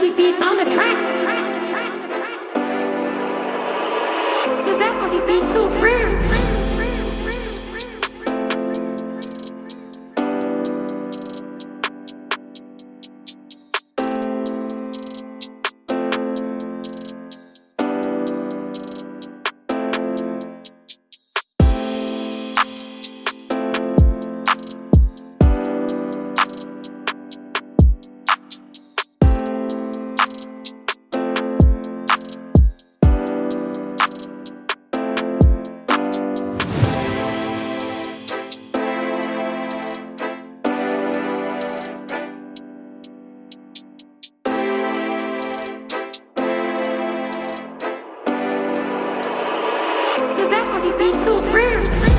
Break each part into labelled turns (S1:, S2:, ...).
S1: Susie beats on the track. Suzette was beats so frère. Suzette was beats so frère.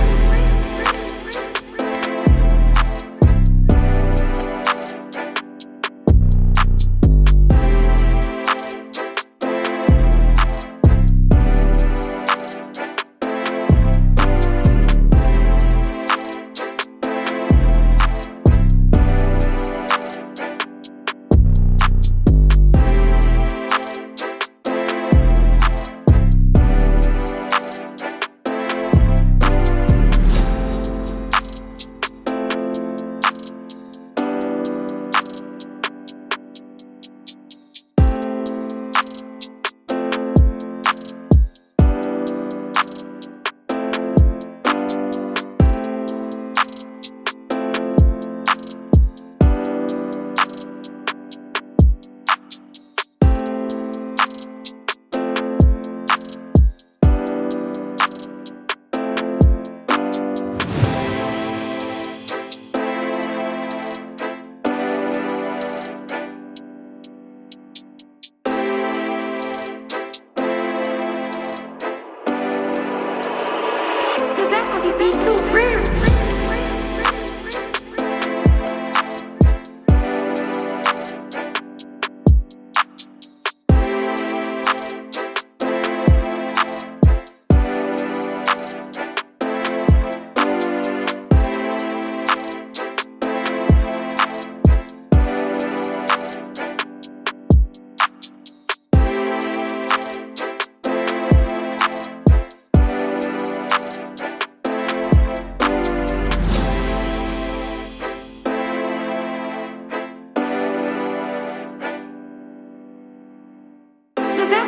S1: So frère.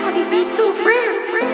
S1: What is it too free?